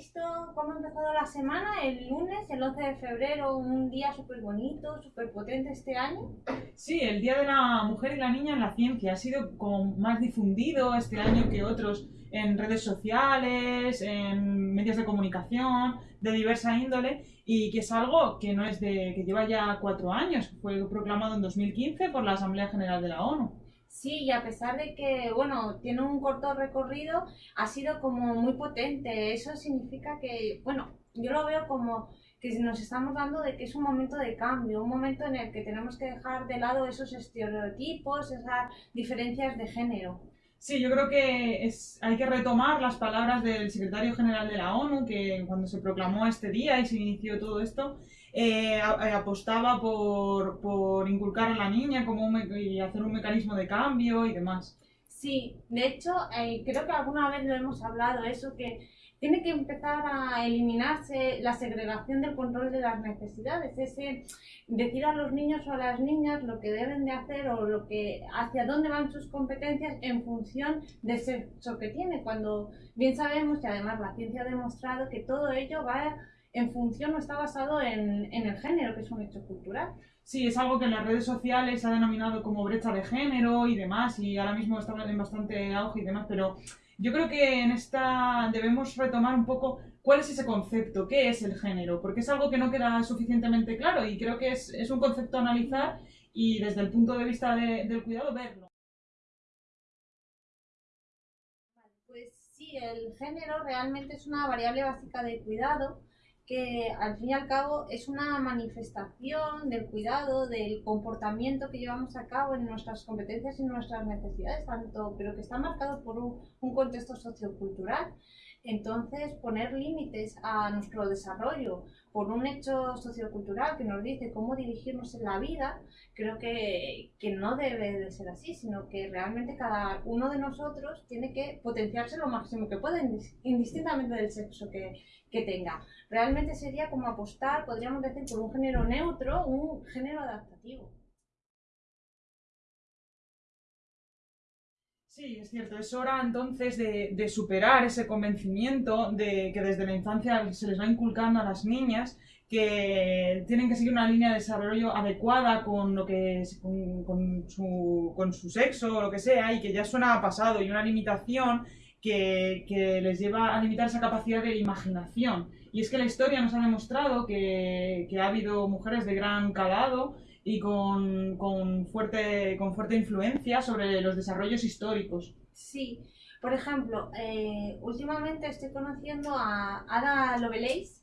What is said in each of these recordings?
visto cómo ha empezado la semana? El lunes, el 11 de febrero, un día súper bonito, súper potente este año. Sí, el Día de la Mujer y la Niña en la Ciencia ha sido como más difundido este año que otros en redes sociales, en medios de comunicación, de diversa índole, y que es algo que no es de que lleva ya cuatro años, fue proclamado en 2015 por la Asamblea General de la ONU. Sí, y a pesar de que, bueno, tiene un corto recorrido, ha sido como muy potente. Eso significa que, bueno, yo lo veo como que nos estamos dando de que es un momento de cambio, un momento en el que tenemos que dejar de lado esos estereotipos, esas diferencias de género. Sí, yo creo que es, hay que retomar las palabras del secretario general de la ONU, que cuando se proclamó este día y se inició todo esto, eh, eh, apostaba por, por, inculcar a la niña como y hacer un mecanismo de cambio y demás. Sí, de hecho, eh, creo que alguna vez lo hemos hablado, eso que tiene que empezar a eliminarse la segregación del control de las necesidades, ese decir a los niños o a las niñas lo que deben de hacer o lo que hacia dónde van sus competencias en función del sexo que tiene, cuando bien sabemos que además la ciencia ha demostrado que todo ello va en función o está basado en, en el género, que es un hecho cultural. Sí, es algo que en las redes sociales se ha denominado como brecha de género y demás, y ahora mismo está en bastante auge y demás, pero yo creo que en esta debemos retomar un poco cuál es ese concepto, qué es el género, porque es algo que no queda suficientemente claro y creo que es, es un concepto a analizar y desde el punto de vista del cuidado verlo. Pues sí, el género realmente es una variable básica de cuidado que al fin y al cabo es una manifestación del cuidado, del comportamiento que llevamos a cabo en nuestras competencias y nuestras necesidades, tanto, pero que está marcado por un, un contexto sociocultural. Entonces, poner límites a nuestro desarrollo por un hecho sociocultural que nos dice cómo dirigirnos en la vida, creo que, que, no debe de ser así, sino que realmente cada uno de nosotros tiene que potenciarse lo máximo que pueda, indistintamente del sexo que, que tenga. Realmente sería como apostar, podríamos decir, por un género neutro, un género adaptativo. Sí, es cierto. Es hora entonces de, superar ese convencimiento de que desde la infancia se les va inculcando a las niñas que tienen que seguir una línea de desarrollo adecuada con lo que con, su, con su sexo o lo que sea y que ya suena pasado y una limitación que, que, les lleva a limitar esa capacidad de imaginación. Y es que la historia nos ha demostrado que, que ha habido mujeres de gran calado y con, con, fuerte, con fuerte influencia sobre los desarrollos históricos. Sí, por ejemplo, eh, últimamente estoy conociendo a Ada Lovelace,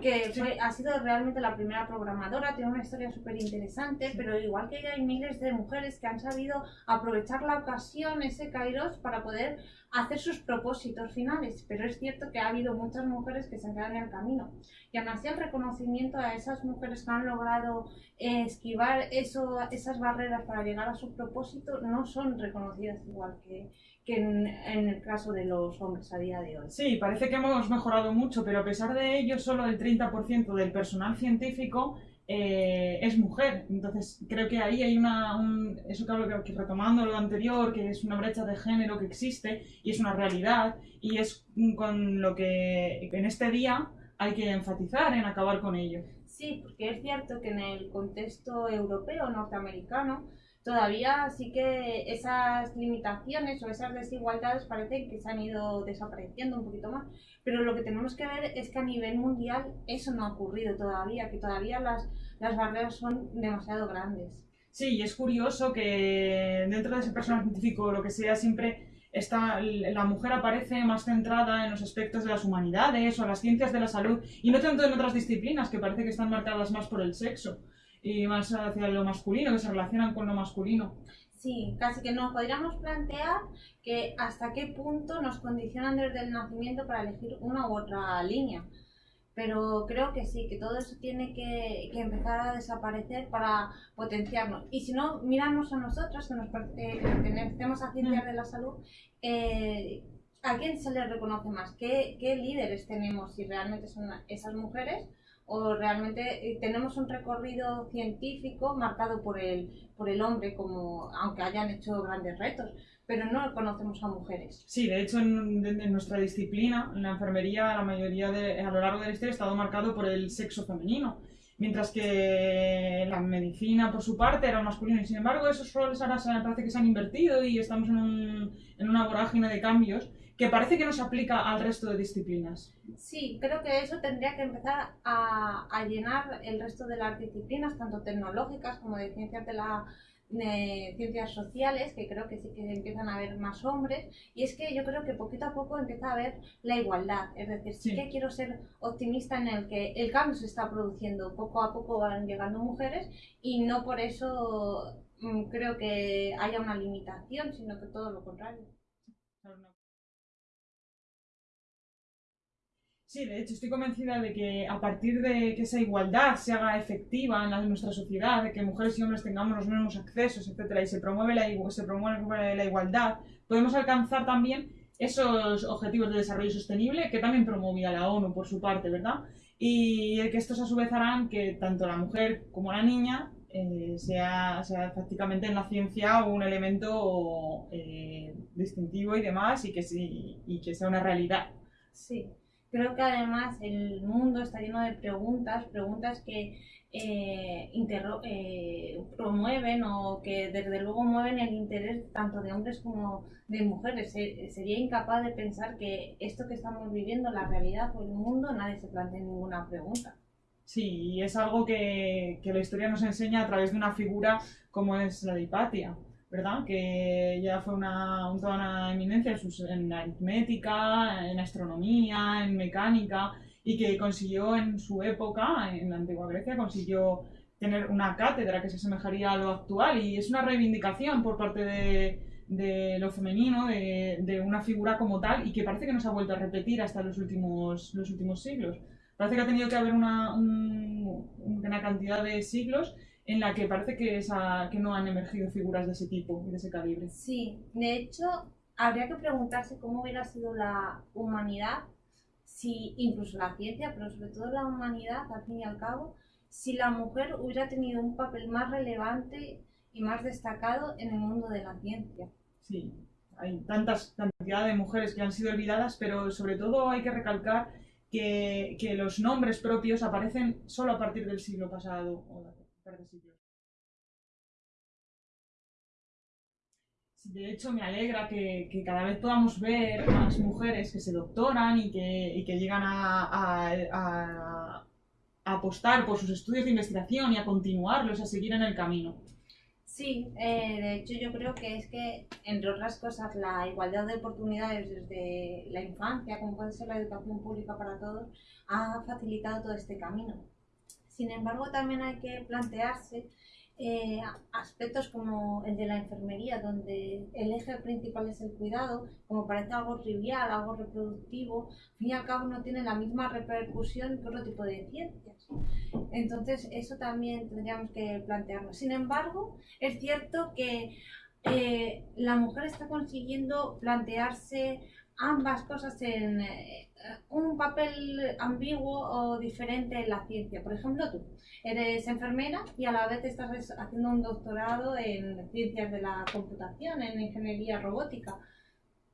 que fue, ha sido realmente la primera programadora, tiene una historia súper interesante, pero igual que ella hay miles de mujeres que han sabido aprovechar la ocasión, ese Kairos, para poder hacer sus propósitos finales, pero es cierto que ha habido muchas mujeres que se han quedado en el camino. Y aún así el reconocimiento a esas mujeres que han logrado esquivar eso, esas barreras para llegar a su propósito no son reconocidas igual que, que en, el caso de los hombres a día de hoy. Sí, parece que hemos mejorado mucho, pero a pesar de ello, solo el 30% del personal científico eh, es mujer. Entonces, creo que ahí hay una. Un, eso que, que retomando lo anterior, que es una brecha de género que existe y es una realidad, y es con lo que en este día hay que enfatizar en acabar con ello. Sí, porque es cierto que en el contexto europeo, norteamericano, todavía sí que esas limitaciones o esas desigualdades parecen que se han ido desapareciendo un poquito más. Pero lo que tenemos que ver es que a nivel mundial eso no ha ocurrido todavía, que todavía las, las barreras son demasiado grandes. Sí, y es curioso que dentro de ese personal científico o lo que sea, siempre está, la mujer aparece más centrada en los aspectos de las humanidades o las ciencias de la salud y no tanto en otras disciplinas que parece que están marcadas más por el sexo y más hacia lo masculino, que se relacionan con lo masculino. Sí, casi que nos podríamos plantear que hasta qué punto nos condicionan desde el nacimiento para elegir una u otra línea. Pero creo que sí, que todo eso tiene que, que empezar a desaparecer para potenciarnos. Y si no, miramos a nosotros, que nos eh, pertenecemos a ciencias mm. de la salud, eh, ¿a quién se les reconoce más? ¿Qué, ¿Qué líderes tenemos? Si realmente son esas mujeres o realmente eh, tenemos un recorrido científico marcado por el, por el hombre, como aunque hayan hecho grandes retos, pero no conocemos a mujeres. Sí, de hecho en, nuestra disciplina, en la enfermería, la mayoría de, a lo largo de la historia ha estado marcado por el sexo femenino, mientras que la medicina por su parte era masculino y sin embargo esos roles ahora parece que se han invertido y estamos en, un, en una vorágine de cambios que parece que no se aplica al resto de disciplinas. Sí, creo que eso tendría que empezar a, a llenar el resto de las disciplinas, tanto tecnológicas como de ciencias de la ciencias sociales, que creo que sí que empiezan a haber más hombres, y es que yo creo que poquito a poco empieza a haber la igualdad, es decir, sí, que quiero ser optimista en el que el cambio se está produciendo, poco a poco van llegando mujeres y no por eso mm, creo que haya una limitación, sino que todo lo contrario. Sí, de hecho estoy convencida de que a partir de que esa igualdad se haga efectiva en, nuestra sociedad, de que mujeres y hombres tengamos los mismos accesos, etcétera, y se promueve la, se promueve la igualdad, podemos alcanzar también esos objetivos de desarrollo sostenible que también promovía la ONU por su parte, ¿verdad? Y que estos a su vez harán que tanto la mujer como la niña eh, sea, sea, prácticamente en la ciencia un elemento eh, distintivo y demás y que, sí, y que sea una realidad. Sí. Creo que además el mundo está lleno de preguntas, preguntas que eh, eh, promueven o que desde luego mueven el interés tanto de hombres como de mujeres. sería incapaz de pensar que esto que estamos viviendo, la realidad o el mundo, nadie se plantea ninguna pregunta. Sí, y es algo que, que la historia nos enseña a través de una figura como es la de Hipatia. ¿Verdad? Que ya fue una, toda una eminencia en, aritmética, en astronomía, en mecánica, y que consiguió en su época, en la antigua Grecia, consiguió tener una cátedra que se asemejaría a lo actual, y es una reivindicación por parte de, lo femenino, de, una figura como tal, y que parece que no se ha vuelto a repetir hasta los últimos, los últimos siglos. Parece que ha tenido que haber una, una cantidad de siglos en la que parece que, esa, que no han emergido figuras de ese tipo y de ese calibre. Sí, de hecho, habría que preguntarse cómo hubiera sido la humanidad, si incluso la ciencia, pero sobre todo la humanidad, al fin y al cabo, si la mujer hubiera tenido un papel más relevante y más destacado en el mundo de la ciencia. Sí, hay tantas cantidad de mujeres que han sido olvidadas, pero sobre todo hay que recalcar que, que los nombres propios aparecen solo a partir del siglo pasado de hecho, me alegra que, cada vez podamos ver más mujeres que se doctoran y que, llegan a, apostar por sus estudios de investigación y a continuarlos, a seguir en el camino. Sí, eh, de hecho yo creo que es que, entre otras cosas, la igualdad de oportunidades desde la infancia, como puede ser la educación pública para todos, ha facilitado todo este camino. Sin embargo, también hay que plantearse eh, aspectos como el de la enfermería, donde el eje principal es el cuidado, como parece algo trivial, algo reproductivo, al fin y al cabo no tiene la misma repercusión que otro tipo de ciencias. Entonces, eso también tendríamos que plantearlo. Sin embargo, es cierto que eh, la mujer está consiguiendo plantearse ambas cosas en eh, un papel ambiguo o diferente en la ciencia. Por ejemplo, tú eres enfermera y a la vez estás haciendo un doctorado en ciencias de la computación, en ingeniería robótica.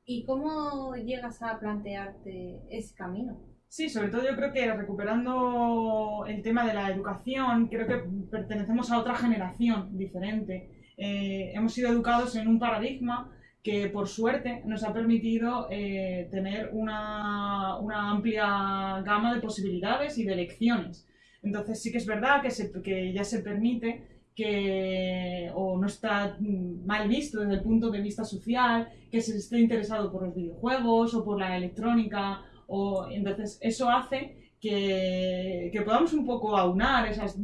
¿Y cómo llegas a plantearte ese camino? Sí, sobre todo yo creo que recuperando el tema de la educación, creo que pertenecemos a otra generación diferente. Eh, hemos sido educados en un paradigma que por suerte nos ha permitido eh, tener una, una, amplia gama de posibilidades y de elecciones. Entonces sí que es verdad que, se, que ya se permite que o no está mal visto desde el punto de vista social, que se esté interesado por los videojuegos o por la electrónica, o entonces eso hace que, que, podamos un poco aunar esas,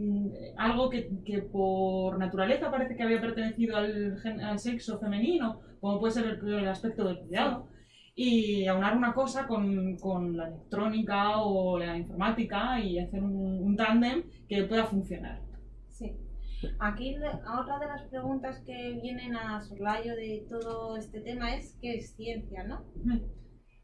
algo que, que, por naturaleza parece que había pertenecido al, al sexo femenino, como puede ser el, aspecto del cuidado, y aunar una cosa con, con, la electrónica o la informática y hacer un, un tándem que pueda funcionar. Sí. Aquí otra de las preguntas que vienen a soslayo de todo este tema es qué es ciencia, ¿no?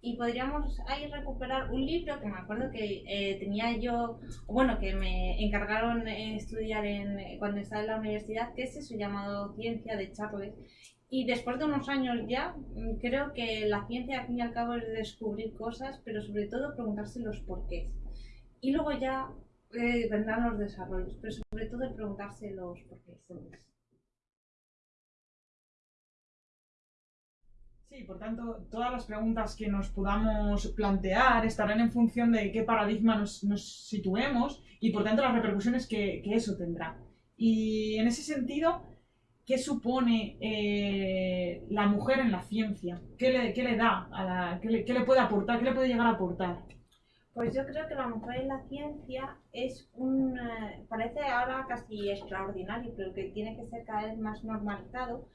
Y podríamos ahí recuperar un libro que me acuerdo que eh, tenía yo, bueno, que me encargaron estudiar en, cuando estaba en la universidad, que es eso llamado Ciencia de Charles. Y después de unos años ya, mm, creo que la ciencia al fin y al cabo es descubrir cosas, pero sobre todo preguntarse los porqués. Y luego ya eh, vendrán los desarrollos, pero sobre todo preguntarse los porqués. Sí, por tanto, todas las preguntas que nos podamos plantear estarán en función de qué paradigma nos, situemos y por tanto las repercusiones que, eso tendrá. Y en ese sentido, ¿qué supone eh, la mujer en la ciencia? ¿Qué le, da? A la, qué, le, puede aportar? ¿Qué le puede llegar a aportar? Pues yo creo que la mujer en la ciencia es un... Eh, parece ahora casi extraordinario, pero que tiene que ser cada vez más normalizado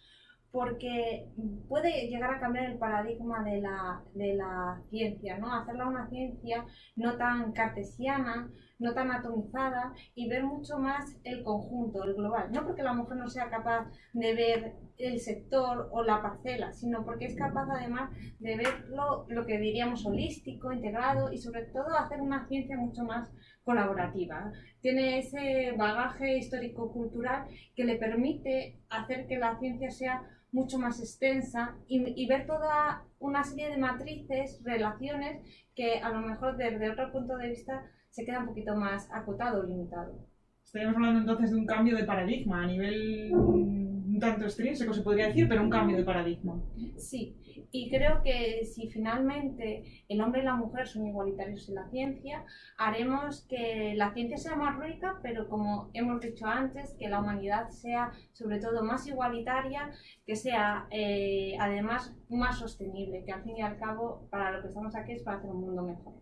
porque puede llegar a cambiar el paradigma de la, de la ciencia, ¿no? Hacerla una ciencia no tan cartesiana, no tan atomizada y ver mucho más el conjunto, el global. No porque la mujer no sea capaz de ver el sector o la parcela, sino porque es capaz además de verlo, lo que diríamos holístico, integrado y sobre todo hacer una ciencia mucho más colaborativa. Tiene ese bagaje histórico-cultural que le permite hacer que la ciencia sea mucho más extensa y, ver toda una serie de matrices, relaciones que a lo mejor desde otro punto de vista se queda un poquito más acotado o limitado. Estaríamos hablando entonces de un cambio de paradigma a nivel un tanto extrínseco, se podría decir, pero un cambio de paradigma. Sí, y creo que si finalmente el hombre y la mujer son igualitarios en la ciencia, haremos que la ciencia sea más rica, pero como hemos dicho antes, que la humanidad sea sobre todo más igualitaria, que sea eh, además más sostenible, que al fin y al cabo para lo que estamos aquí es para hacer un mundo mejor.